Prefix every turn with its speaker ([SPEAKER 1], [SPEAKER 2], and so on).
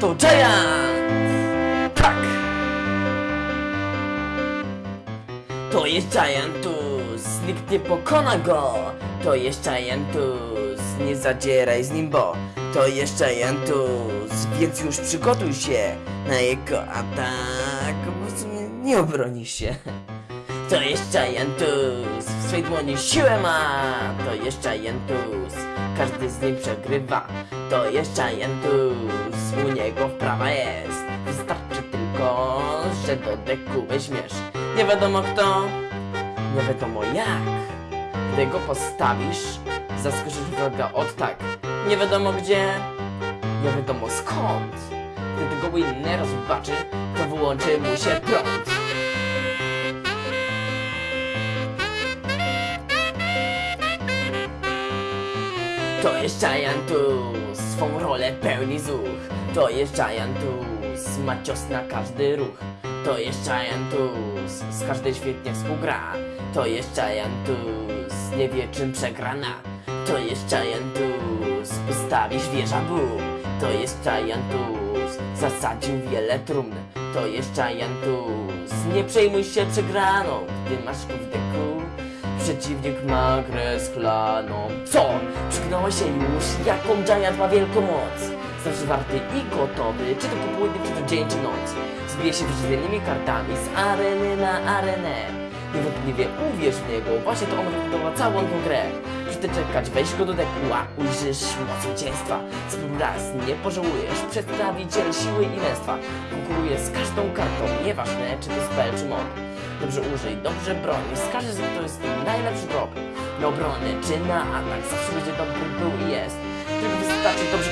[SPEAKER 1] to Giant! Tak! To jest Giantus, nikt nie pokona go! To jest Giantus, nie zadzieraj z nim, bo to jest Giantus, więc już przygotuj się na jego atak, bo w sumie nie obroni się. To jest Giantus, w swej dłoni siłę ma, to jest Giantus, każdy z nim przegrywa. To jest Giantus, u niego wprawa jest, wystarczy tylko, że do deku weźmiesz. Nie wiadomo kto, nie wiadomo jak. Gdy go postawisz, zaskoczysz wroga od tak. Nie wiadomo gdzie, nie wiadomo skąd. Gdy tego winner zobaczy, to wyłączy mu się prąd. To jest Giantus, swą rolę pełni zuch. To jest Giantus, ma cios na każdy ruch. To jest Giantus, z każdej świetnie współgra. To jest Giantus, nie wie czym przegrana. To jest Giantus, postawisz wieża boom. To jest Giantus, zasadził wiele trumn. To jest Giantus, nie przejmuj się przegraną, gdy masz w deku. Przeciwnik ma grę szklaną. Co? Przegnąłeś się już? Jaką Giant ma wielką moc? Zawsze warty i gotowy, czy to popołudnie, czy to dzień, czy noc. Zbije się wyżywionymi kartami z areny na arenę. Niewątpliwie uwierz w niego, właśnie to on wybudował całą tą grę. Przestań czekać, weź go do deku, a ujrzysz moc zwycięstwa. Spróbuj raz, nie pożałujesz, przedstawiciel siły i męstwa. Konkuruje z każdą kartą, nieważne czy to spell, czy mod. Dobrze użyj, dobrze broń, wskażesz, że to jest najlepszy drog do obrony, czy na atak, zawsze będzie dobry był i jest. Tylko wystarczy dobrze